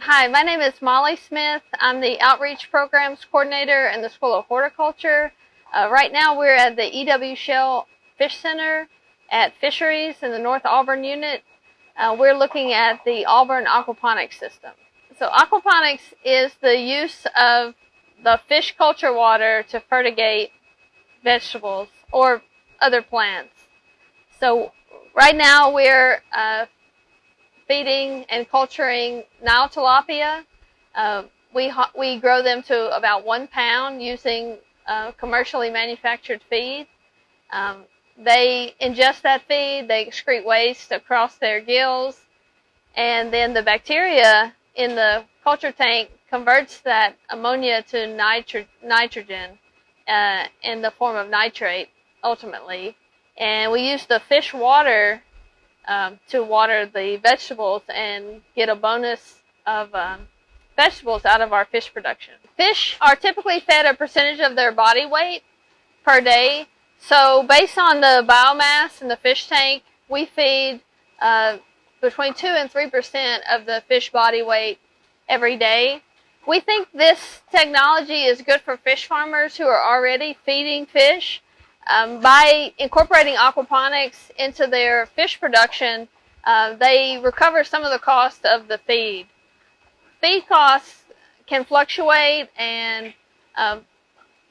Hi, my name is Molly Smith. I'm the Outreach Programs Coordinator in the School of Horticulture. Uh, right now we're at the E.W. Shell Fish Center at Fisheries in the North Auburn unit. Uh, we're looking at the Auburn aquaponics system. So aquaponics is the use of the fish culture water to fertigate vegetables or other plants. So right now we're uh, feeding and culturing Nile tilapia. Uh, we, we grow them to about one pound using uh, commercially manufactured feed. Um, they ingest that feed, they excrete waste across their gills, and then the bacteria in the culture tank converts that ammonia to nitro nitrogen uh, in the form of nitrate, ultimately. And we use the fish water um, to water the vegetables and get a bonus of um, vegetables out of our fish production. Fish are typically fed a percentage of their body weight per day. So based on the biomass in the fish tank, we feed uh, between 2 and 3% of the fish body weight every day. We think this technology is good for fish farmers who are already feeding fish um, by incorporating aquaponics into their fish production, uh, they recover some of the cost of the feed. Feed costs can fluctuate and uh,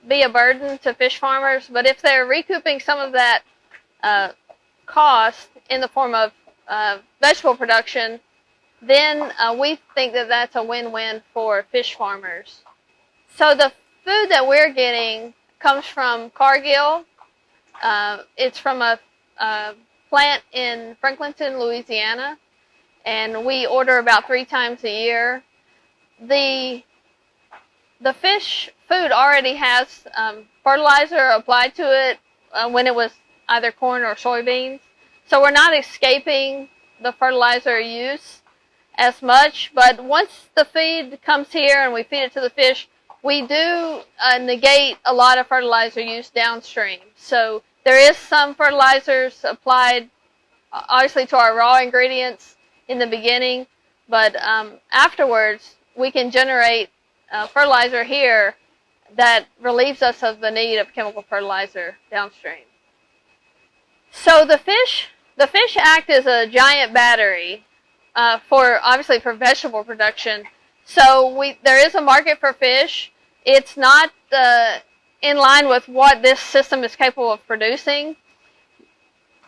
be a burden to fish farmers, but if they're recouping some of that uh, cost in the form of uh, vegetable production, then uh, we think that that's a win-win for fish farmers. So the food that we're getting comes from Cargill, uh, it's from a, a, plant in Franklinton, Louisiana, and we order about three times a year. The the fish food already has um, fertilizer applied to it uh, when it was either corn or soybeans, so we're not escaping the fertilizer use as much. But once the feed comes here and we feed it to the fish, we do uh, negate a lot of fertilizer use downstream. So there is some fertilizers applied, uh, obviously, to our raw ingredients in the beginning, but um, afterwards, we can generate uh, fertilizer here that relieves us of the need of chemical fertilizer downstream. So the fish, the fish act as a giant battery uh, for, obviously, for vegetable production. So we, there is a market for fish. It's not uh, in line with what this system is capable of producing.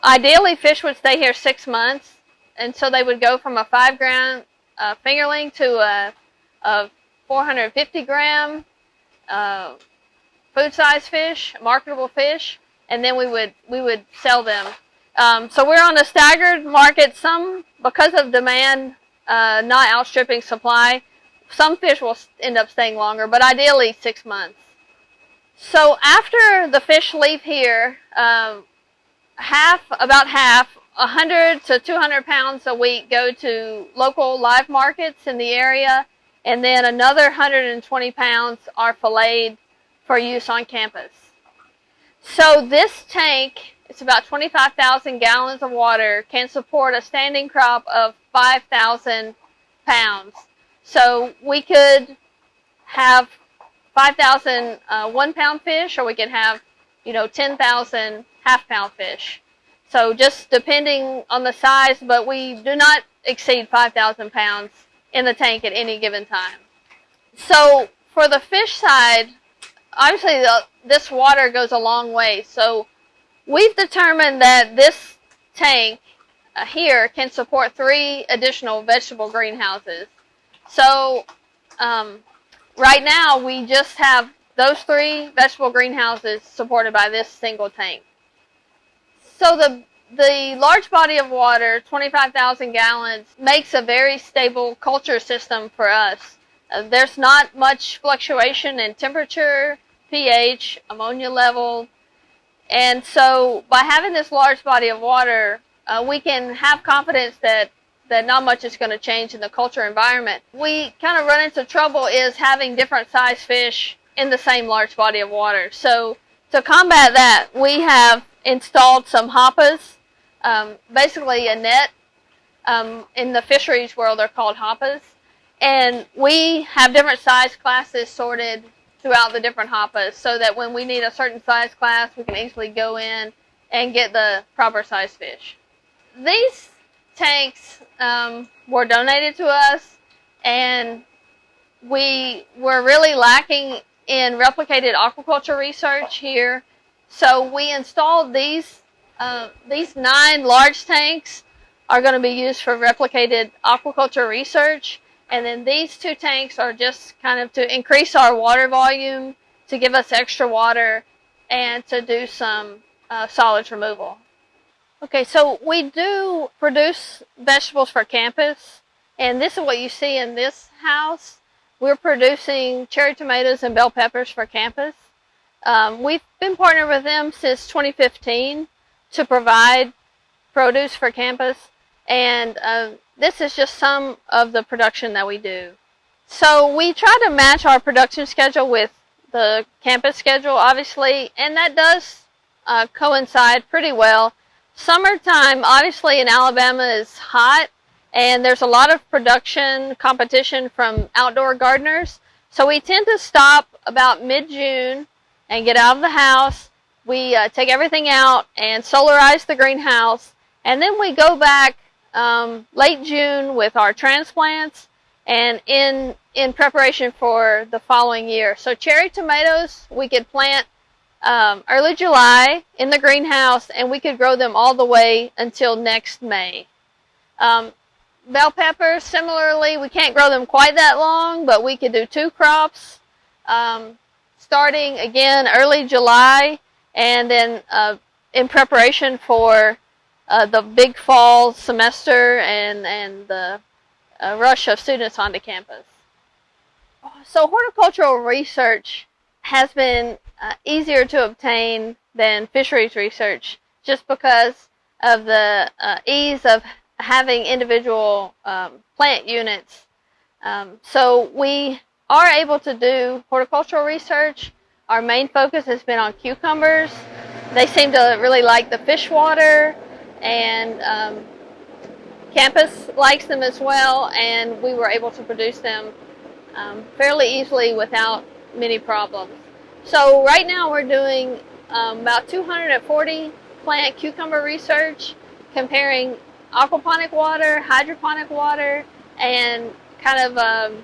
Ideally, fish would stay here six months, and so they would go from a five gram uh, fingerling to a, a 450 gram uh, food size fish, marketable fish, and then we would we would sell them. Um, so we're on a staggered market. Some because of demand uh, not outstripping supply, some fish will end up staying longer, but ideally six months. So after the fish leave here, um, half, about half, 100 to 200 pounds a week go to local live markets in the area, and then another 120 pounds are filleted for use on campus. So this tank, it's about 25,000 gallons of water, can support a standing crop of 5,000 pounds. So we could have 5,000 uh, one pound fish, or we could have, you know, 10,000 half pound fish. So just depending on the size, but we do not exceed 5,000 pounds in the tank at any given time. So for the fish side, obviously the, this water goes a long way. So we've determined that this tank uh, here can support three additional vegetable greenhouses. So um, right now we just have those three vegetable greenhouses supported by this single tank. So the the large body of water, 25,000 gallons, makes a very stable culture system for us. Uh, there's not much fluctuation in temperature, pH, ammonia level, and so by having this large body of water, uh, we can have confidence that that not much is going to change in the culture environment. We kind of run into trouble is having different size fish in the same large body of water. So to combat that, we have installed some hapas, um, basically a net. Um, in the fisheries world, they're called hapas. and we have different size classes sorted throughout the different hapas so that when we need a certain size class, we can easily go in and get the proper size fish. These tanks um, were donated to us, and we were really lacking in replicated aquaculture research here. So we installed these uh, these nine large tanks are going to be used for replicated aquaculture research. And then these two tanks are just kind of to increase our water volume, to give us extra water, and to do some uh, solids removal. Okay, so we do produce vegetables for campus, and this is what you see in this house. We're producing cherry tomatoes and bell peppers for campus. Um, we've been partnered with them since 2015 to provide produce for campus. And uh, this is just some of the production that we do. So we try to match our production schedule with the campus schedule, obviously, and that does uh, coincide pretty well. Summertime, obviously, in Alabama is hot, and there's a lot of production competition from outdoor gardeners. So we tend to stop about mid-June and get out of the house. We uh, take everything out and solarize the greenhouse, and then we go back um, late June with our transplants and in in preparation for the following year. So cherry tomatoes we could plant um, early July in the greenhouse and we could grow them all the way until next May. Um, bell peppers, similarly, we can't grow them quite that long, but we could do two crops um, starting again early July and then uh, in preparation for uh, the big fall semester and, and the uh, rush of students onto campus. So horticultural research has been uh, easier to obtain than fisheries research just because of the uh, ease of having individual um, plant units. Um, so we are able to do horticultural research. Our main focus has been on cucumbers. They seem to really like the fish water and um, campus likes them as well, and we were able to produce them um, fairly easily without many problems. So right now we're doing um, about 240 plant cucumber research, comparing aquaponic water, hydroponic water, and kind of um,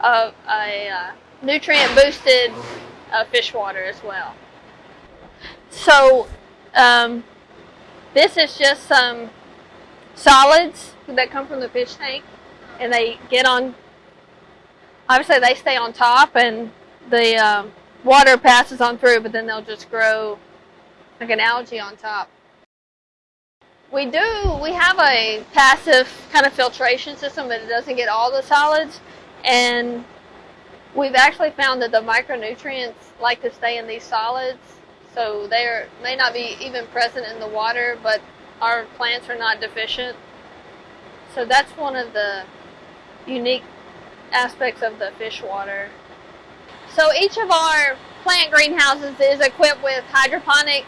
a, a, a uh, nutrient boosted uh, fish water as well. So um, this is just some solids that come from the fish tank and they get on, obviously they stay on top and the um, water passes on through but then they'll just grow like an algae on top. We do, we have a passive kind of filtration system but it doesn't get all the solids and we've actually found that the micronutrients like to stay in these solids so they may not be even present in the water, but our plants are not deficient. So that's one of the unique aspects of the fish water. So each of our plant greenhouses is equipped with hydroponic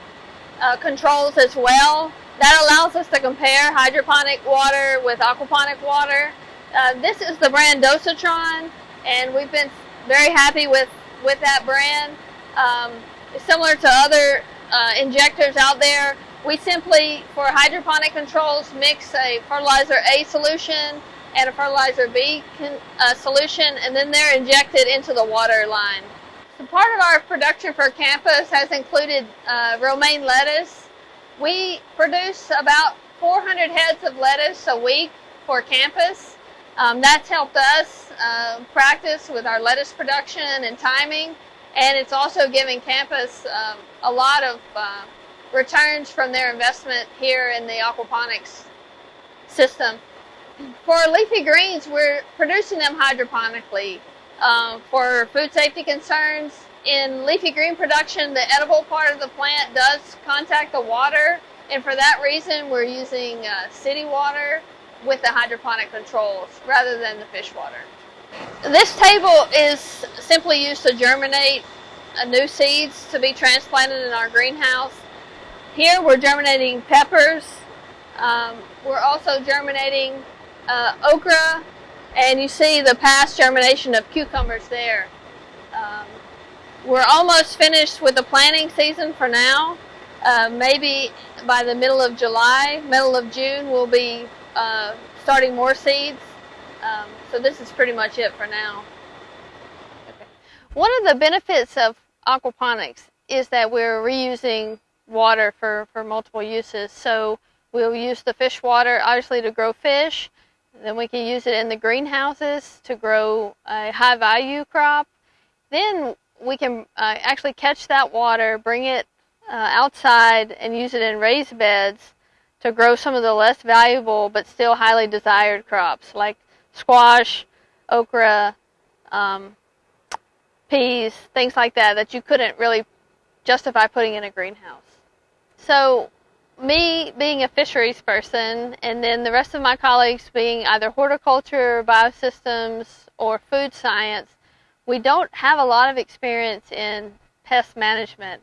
uh, controls as well. That allows us to compare hydroponic water with aquaponic water. Uh, this is the brand Dosatron, and we've been very happy with, with that brand. Um, similar to other uh, injectors out there, we simply, for hydroponic controls, mix a fertilizer A solution and a fertilizer B uh, solution, and then they're injected into the water line. So part of our production for campus has included uh, romaine lettuce. We produce about 400 heads of lettuce a week for campus. Um, that's helped us uh, practice with our lettuce production and timing. And it's also giving campus um, a lot of uh, returns from their investment here in the aquaponics system. For leafy greens, we're producing them hydroponically. Um, for food safety concerns, in leafy green production, the edible part of the plant does contact the water, and for that reason, we're using uh, city water with the hydroponic controls rather than the fish water. This table is simply used to germinate new seeds to be transplanted in our greenhouse. Here we're germinating peppers. Um, we're also germinating uh, okra And you see the past germination of cucumbers there. Um, we're almost finished with the planting season for now. Uh, maybe by the middle of July, middle of June, we'll be uh, starting more seeds. Um, so this is pretty much it for now. Okay. One of the benefits of aquaponics is that we're reusing water for, for multiple uses. So we'll use the fish water obviously to grow fish. Then we can use it in the greenhouses to grow a high value crop. Then we can uh, actually catch that water, bring it uh, outside, and use it in raised beds to grow some of the less valuable but still highly desired crops like squash, okra, um, peas, things like that that you couldn't really justify putting in a greenhouse. So, me being a fisheries person, and then the rest of my colleagues being either horticulture, biosystems, or food science, we don't have a lot of experience in pest management.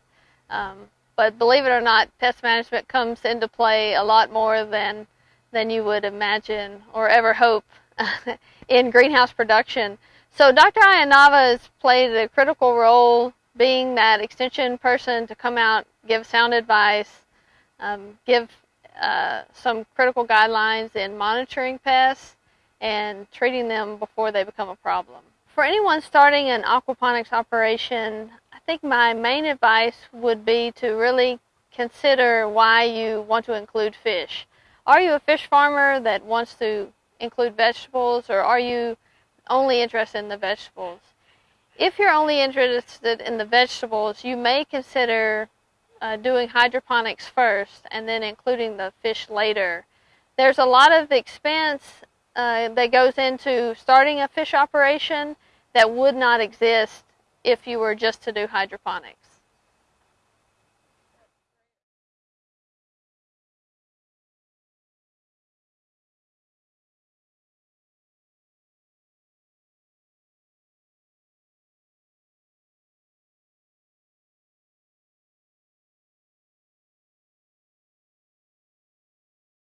Um, but believe it or not, pest management comes into play a lot more than than you would imagine or ever hope in greenhouse production. So Dr. Ayanava has played a critical role being that extension person to come out, give sound advice, um, give uh, some critical guidelines in monitoring pests and treating them before they become a problem for anyone starting an aquaponics operation, I think my main advice would be to really consider why you want to include fish. Are you a fish farmer that wants to include vegetables or are you only interested in the vegetables? If you're only interested in the vegetables, you may consider uh, doing hydroponics first and then including the fish later. There's a lot of expense uh, that goes into starting a fish operation that would not exist if you were just to do hydroponics.